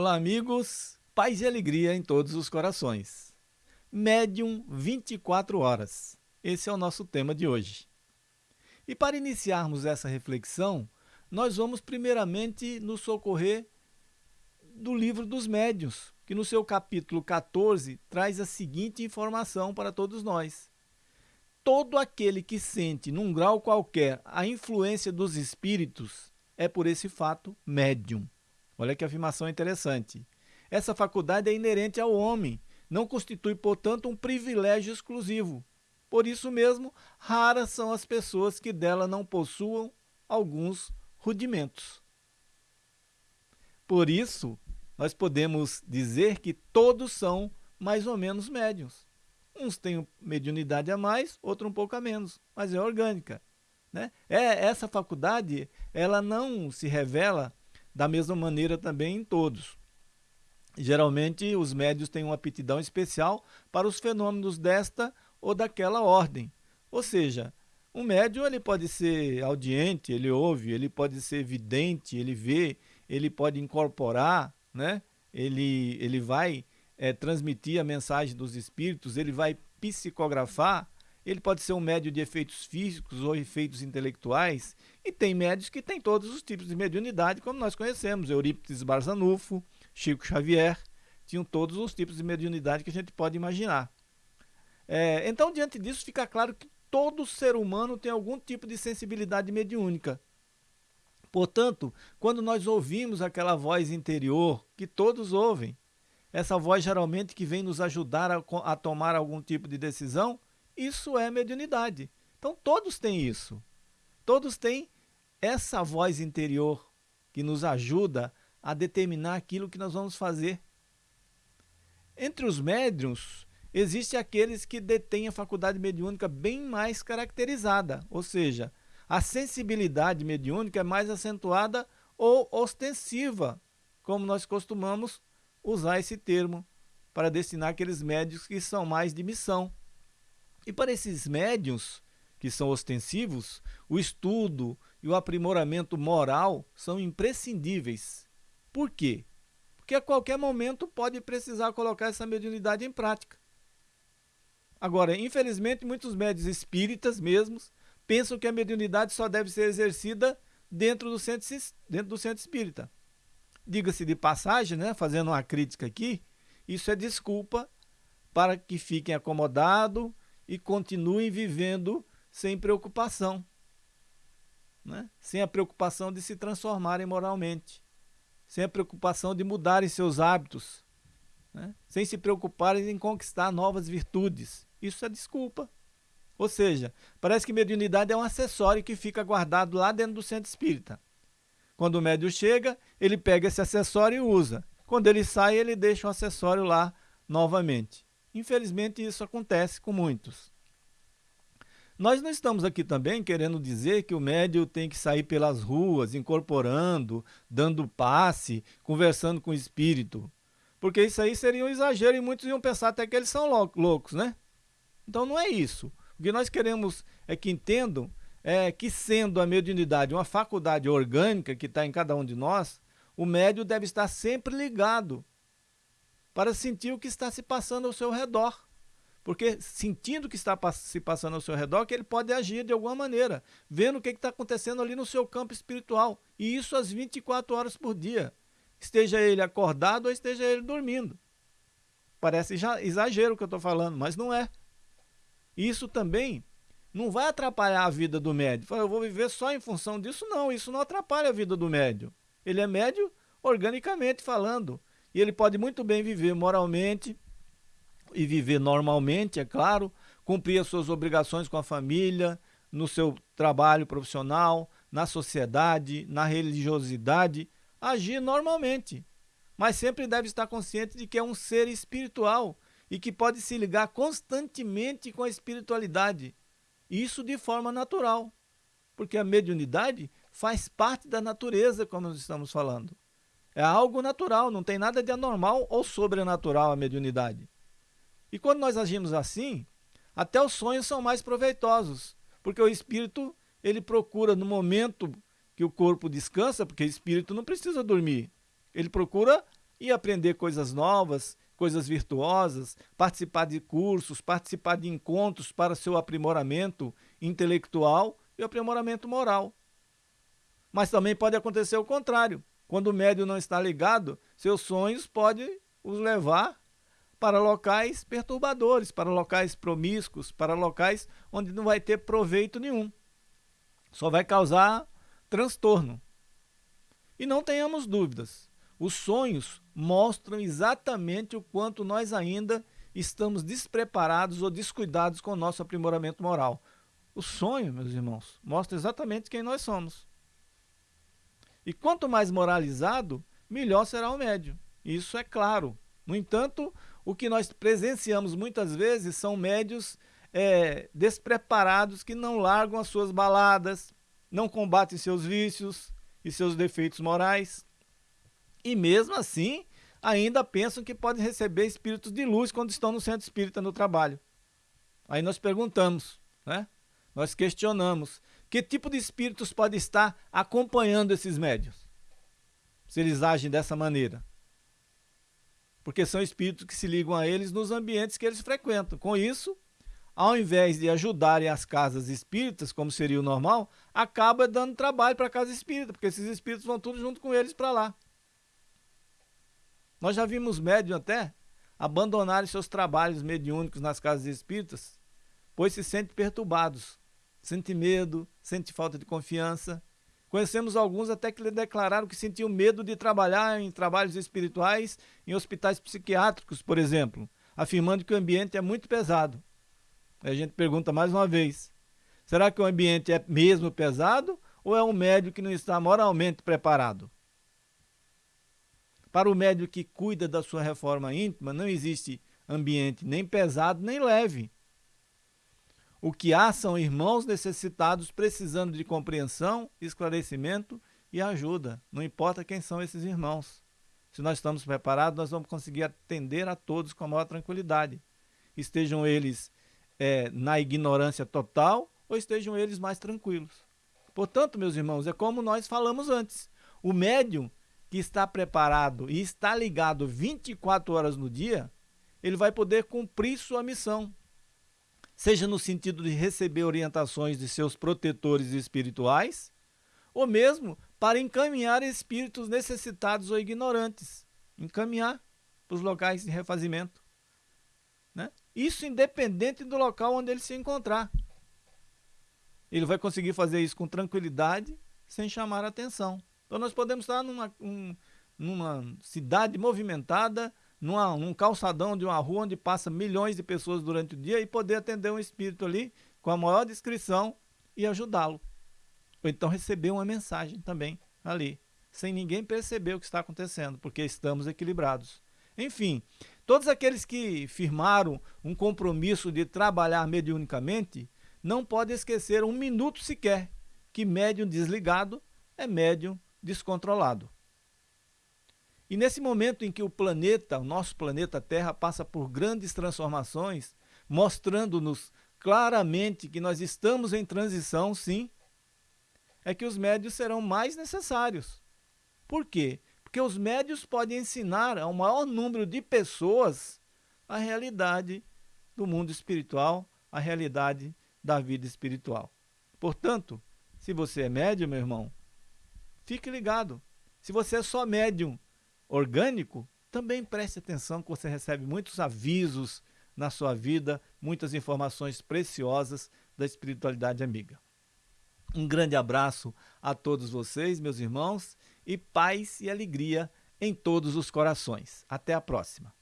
Olá, amigos. Paz e alegria em todos os corações. Médium 24 horas. Esse é o nosso tema de hoje. E para iniciarmos essa reflexão, nós vamos primeiramente nos socorrer do livro dos médiuns, que no seu capítulo 14 traz a seguinte informação para todos nós. Todo aquele que sente, num grau qualquer, a influência dos espíritos é por esse fato médium. Olha que afirmação interessante. Essa faculdade é inerente ao homem, não constitui, portanto, um privilégio exclusivo. Por isso mesmo, raras são as pessoas que dela não possuam alguns rudimentos. Por isso, nós podemos dizer que todos são mais ou menos médiums. Uns têm mediunidade a mais, outro um pouco a menos, mas é orgânica. Né? É, essa faculdade ela não se revela da mesma maneira também em todos. Geralmente, os médios têm uma aptidão especial para os fenômenos desta ou daquela ordem. Ou seja, um médium ele pode ser audiente, ele ouve, ele pode ser vidente, ele vê, ele pode incorporar, né? ele, ele vai é, transmitir a mensagem dos espíritos, ele vai psicografar, ele pode ser um médio de efeitos físicos ou efeitos intelectuais, e tem médios que têm todos os tipos de mediunidade, como nós conhecemos, Eurípides Barzanufo, Chico Xavier, tinham todos os tipos de mediunidade que a gente pode imaginar. É, então, diante disso, fica claro que todo ser humano tem algum tipo de sensibilidade mediúnica. Portanto, quando nós ouvimos aquela voz interior, que todos ouvem, essa voz geralmente que vem nos ajudar a, a tomar algum tipo de decisão, isso é mediunidade. Então todos têm isso. Todos têm essa voz interior que nos ajuda a determinar aquilo que nós vamos fazer. Entre os médiums, existem aqueles que detêm a faculdade mediúnica bem mais caracterizada, ou seja, a sensibilidade mediúnica é mais acentuada ou ostensiva, como nós costumamos usar esse termo para destinar aqueles médios que são mais de missão. E para esses médios que são ostensivos, o estudo e o aprimoramento moral são imprescindíveis. Por quê? Porque a qualquer momento pode precisar colocar essa mediunidade em prática. Agora, infelizmente, muitos médios espíritas mesmos pensam que a mediunidade só deve ser exercida dentro do centro, dentro do centro espírita. Diga-se de passagem, né, fazendo uma crítica aqui, isso é desculpa para que fiquem acomodados e continuem vivendo sem preocupação, né? sem a preocupação de se transformarem moralmente, sem a preocupação de mudarem seus hábitos, né? sem se preocuparem em conquistar novas virtudes. Isso é desculpa. Ou seja, parece que mediunidade é um acessório que fica guardado lá dentro do centro espírita. Quando o médium chega, ele pega esse acessório e usa. Quando ele sai, ele deixa o acessório lá novamente. Infelizmente, isso acontece com muitos. Nós não estamos aqui também querendo dizer que o médium tem que sair pelas ruas, incorporando, dando passe, conversando com o espírito. Porque isso aí seria um exagero e muitos iam pensar até que eles são loucos, né? Então não é isso. O que nós queremos é que entendam é que sendo a mediunidade uma faculdade orgânica que está em cada um de nós, o médium deve estar sempre ligado para sentir o que está se passando ao seu redor. Porque sentindo o que está se passando ao seu redor, que ele pode agir de alguma maneira, vendo o que está acontecendo ali no seu campo espiritual. E isso às 24 horas por dia. Esteja ele acordado ou esteja ele dormindo. Parece exagero o que eu estou falando, mas não é. Isso também não vai atrapalhar a vida do médium. Eu vou viver só em função disso? Não, isso não atrapalha a vida do médium. Ele é médio organicamente falando. E ele pode muito bem viver moralmente e viver normalmente, é claro, cumprir as suas obrigações com a família, no seu trabalho profissional, na sociedade, na religiosidade, agir normalmente. Mas sempre deve estar consciente de que é um ser espiritual e que pode se ligar constantemente com a espiritualidade. Isso de forma natural, porque a mediunidade faz parte da natureza, como nós estamos falando. É algo natural, não tem nada de anormal ou sobrenatural a mediunidade. E quando nós agimos assim, até os sonhos são mais proveitosos, porque o espírito ele procura no momento que o corpo descansa, porque o espírito não precisa dormir, ele procura e aprender coisas novas, coisas virtuosas, participar de cursos, participar de encontros para seu aprimoramento intelectual e aprimoramento moral. Mas também pode acontecer o contrário. Quando o médium não está ligado, seus sonhos podem os levar para locais perturbadores, para locais promíscuos, para locais onde não vai ter proveito nenhum. Só vai causar transtorno. E não tenhamos dúvidas, os sonhos mostram exatamente o quanto nós ainda estamos despreparados ou descuidados com o nosso aprimoramento moral. O sonho, meus irmãos, mostra exatamente quem nós somos. E quanto mais moralizado, melhor será o médio. Isso é claro. No entanto, o que nós presenciamos muitas vezes são médios é, despreparados que não largam as suas baladas, não combatem seus vícios e seus defeitos morais. E mesmo assim, ainda pensam que podem receber espíritos de luz quando estão no centro espírita no trabalho. Aí nós perguntamos, né? Nós questionamos, que tipo de espíritos pode estar acompanhando esses médios? Se eles agem dessa maneira porque são espíritos que se ligam a eles nos ambientes que eles frequentam. Com isso, ao invés de ajudarem as casas espíritas, como seria o normal, acaba dando trabalho para a casa espírita, porque esses espíritos vão tudo junto com eles para lá. Nós já vimos médium até abandonarem seus trabalhos mediúnicos nas casas espíritas, pois se sentem perturbados, sente medo, sente falta de confiança, Conhecemos alguns até que lhe declararam que sentiam medo de trabalhar em trabalhos espirituais em hospitais psiquiátricos, por exemplo, afirmando que o ambiente é muito pesado. A gente pergunta mais uma vez: será que o ambiente é mesmo pesado ou é um médico que não está moralmente preparado? Para o médico que cuida da sua reforma íntima, não existe ambiente nem pesado nem leve. O que há são irmãos necessitados precisando de compreensão, esclarecimento e ajuda. Não importa quem são esses irmãos. Se nós estamos preparados, nós vamos conseguir atender a todos com a maior tranquilidade. Estejam eles é, na ignorância total ou estejam eles mais tranquilos. Portanto, meus irmãos, é como nós falamos antes. O médium que está preparado e está ligado 24 horas no dia, ele vai poder cumprir sua missão seja no sentido de receber orientações de seus protetores espirituais, ou mesmo para encaminhar espíritos necessitados ou ignorantes, encaminhar para os locais de refazimento. Né? Isso independente do local onde ele se encontrar. Ele vai conseguir fazer isso com tranquilidade, sem chamar atenção. Então nós podemos estar numa, um, numa cidade movimentada, numa, num calçadão de uma rua onde passa milhões de pessoas durante o dia e poder atender um espírito ali com a maior descrição e ajudá-lo. Ou então receber uma mensagem também ali, sem ninguém perceber o que está acontecendo, porque estamos equilibrados. Enfim, todos aqueles que firmaram um compromisso de trabalhar mediunicamente não podem esquecer um minuto sequer que médium desligado é médium descontrolado. E nesse momento em que o planeta, o nosso planeta Terra, passa por grandes transformações, mostrando-nos claramente que nós estamos em transição, sim, é que os médios serão mais necessários. Por quê? Porque os médios podem ensinar ao maior número de pessoas a realidade do mundo espiritual, a realidade da vida espiritual. Portanto, se você é médium, meu irmão, fique ligado. Se você é só médium orgânico, também preste atenção que você recebe muitos avisos na sua vida, muitas informações preciosas da espiritualidade amiga. Um grande abraço a todos vocês, meus irmãos, e paz e alegria em todos os corações. Até a próxima.